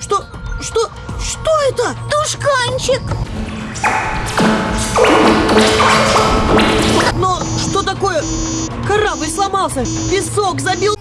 Что? Что? Что это? Тушканчик! Но что такое? Корабль сломался, песок забил.